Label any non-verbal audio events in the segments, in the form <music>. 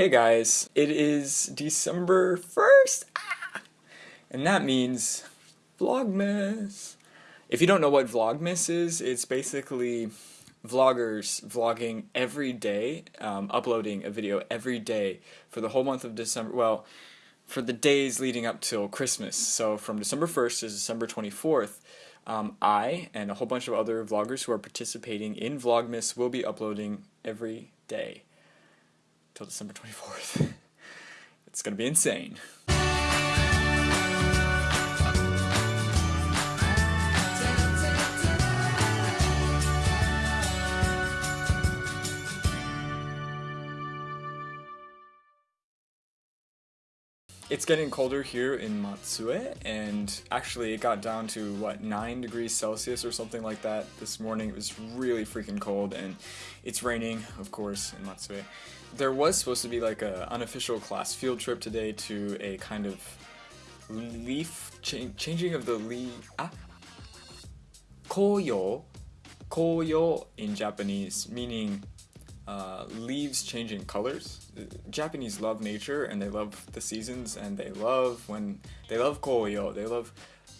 Hey guys, it is December 1st, ah! and that means Vlogmas. If you don't know what Vlogmas is, it's basically vloggers vlogging every day, um, uploading a video every day for the whole month of December, well, for the days leading up till Christmas. So from December 1st to December 24th, um, I and a whole bunch of other vloggers who are participating in Vlogmas will be uploading every day till December 24th. <laughs> it's gonna be insane. It's getting colder here in Matsue, and actually it got down to, what, 9 degrees Celsius or something like that this morning. It was really freaking cold, and it's raining, of course, in Matsue. There was supposed to be like an unofficial class field trip today to a kind of leaf, cha changing of the leaf, ah, koyo, koyo in Japanese, meaning uh, leaves changing colors. Japanese love nature and they love the seasons and they love when they love koyo. They love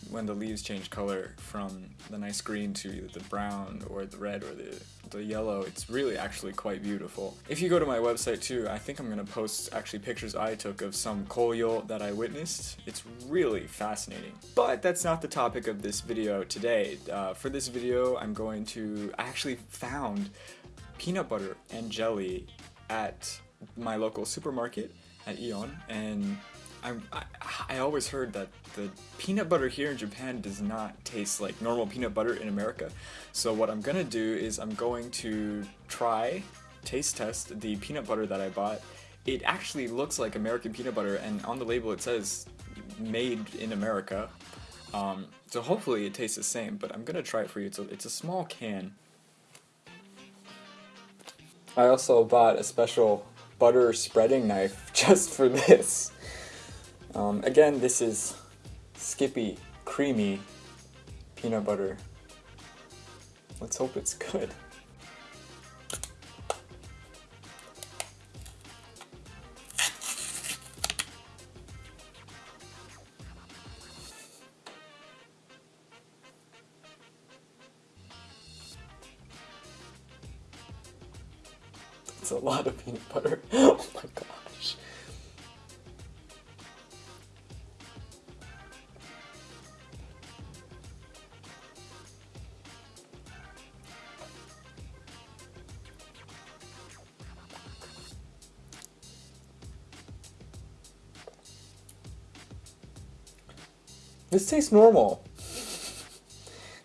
when the leaves change color from the nice green to the brown or the red or the, the yellow. It's really actually quite beautiful. If you go to my website too, I think I'm to post actually pictures I took of some koyo that I witnessed. It's really fascinating. But that's not the topic of this video today. Uh, for this video, I'm going to, actually found peanut butter and jelly at my local supermarket at Aeon and I'm, I, I always heard that the peanut butter here in Japan does not taste like normal peanut butter in America. So what I'm gonna do is I'm going to try, taste test the peanut butter that I bought. It actually looks like American peanut butter and on the label it says made in America. Um, so hopefully it tastes the same, but I'm gonna try it for you. It's a, it's a small can. I also bought a special butter spreading knife <laughs> just for this. Um, again, this is Skippy Creamy Peanut Butter. Let's hope it's good. A lot of peanut butter. <laughs> Oh my gosh. This tastes normal.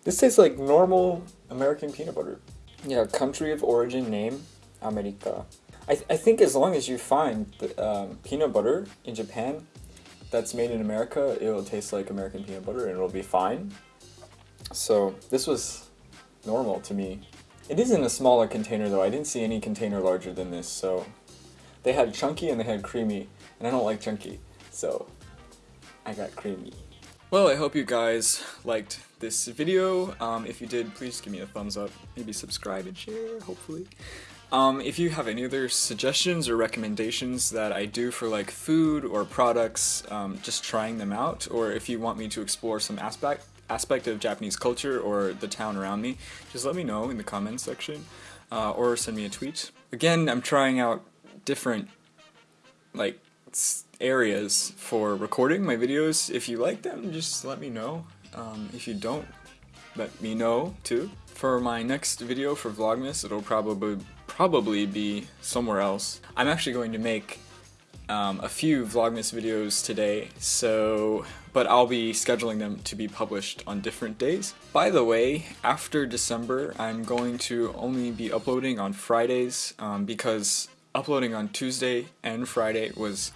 This tastes like normal American peanut butter. Yeah, country of origin name, America. I, th I think as long as you find the, um, peanut butter in Japan that's made in America, it'll taste like American peanut butter and it'll be fine. So this was normal to me. It is in a smaller container though. I didn't see any container larger than this, so they had chunky and they had creamy, and I don't like chunky, so I got creamy. Well, I hope you guys liked this video. Um, if you did, please give me a thumbs up, maybe subscribe and share, hopefully. Um, if you have any other suggestions or recommendations that I do for like food or products, um, just trying them out, or if you want me to explore some aspect aspect of Japanese culture or the town around me, just let me know in the comments section, uh, or send me a tweet. Again, I'm trying out different like areas for recording my videos. If you like them, just let me know. Um, if you don't, let me know too. For my next video for Vlogmas, it'll probably probably be somewhere else. I'm actually going to make um, a few Vlogmas videos today, so but I'll be scheduling them to be published on different days. By the way, after December, I'm going to only be uploading on Fridays um, because uploading on Tuesday and Friday was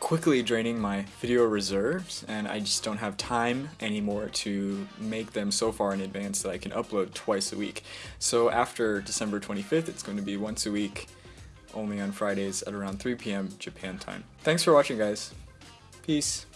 quickly draining my video reserves and I just don't have time anymore to make them so far in advance that I can upload twice a week. So after December 25th it's going to be once a week only on Fridays at around 3 p.m. Japan time. Thanks for watching guys. Peace.